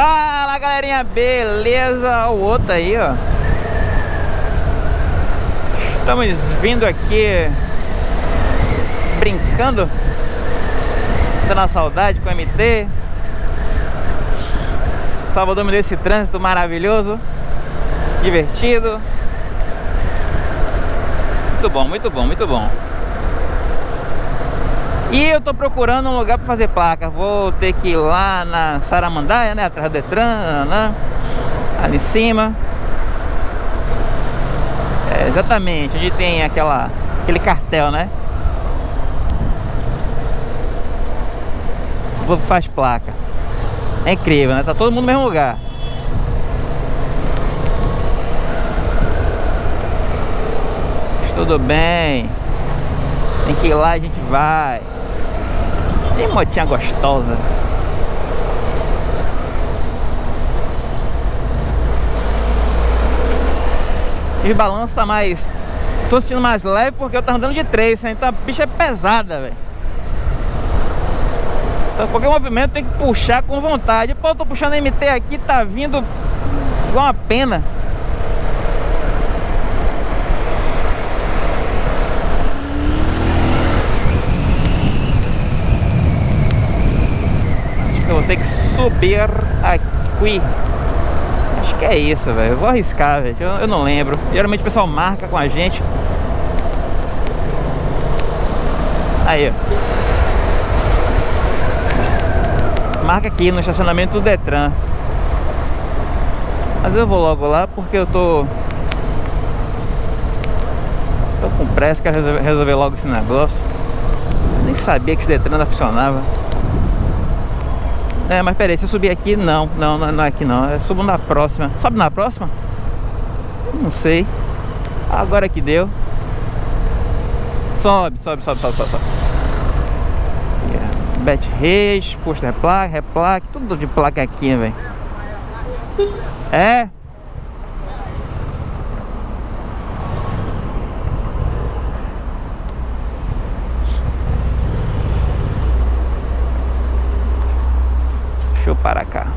Fala galerinha, beleza? O outro aí, ó. Estamos vindo aqui Brincando Dando saudade com o MT Salvador me deu esse trânsito maravilhoso Divertido. Muito bom, muito bom, muito bom e eu tô procurando um lugar para fazer placa. Vou ter que ir lá na Saramandaia, né? Atrás do Detran, né? ali em cima. É, exatamente, onde tem aquela, aquele cartel, né? Povo faz placa. É incrível, né? Tá todo mundo no mesmo lugar. Tudo bem. Tem que ir lá, a gente vai. Que motinha gostosa. Os balanços tá mais... Tô sentindo mais leve porque eu tava andando de três, então a bicha é pesada, velho. Então qualquer movimento tem que puxar com vontade. Pô, eu tô puxando MT aqui, tá vindo igual uma pena. Ter que subir aqui. Acho que é isso, velho. Eu vou arriscar, velho. Eu, eu, não lembro. Geralmente o pessoal marca com a gente. Aí, ó. Marca aqui no estacionamento do Detran. Mas eu vou logo lá porque eu tô... Tô com pressa, quero resolver, resolver logo esse negócio. Eu nem sabia que esse Detran funcionava. É, mas peraí, se eu subir aqui, não, não, não é aqui não. Eu subo na próxima. Sobe na próxima? Não sei. Agora que deu. Sobe, sobe, sobe, sobe, sobe. sobe. Yeah. Bet Reis, posto replaque, replaque, tudo de placa aqui, velho. É? Para cá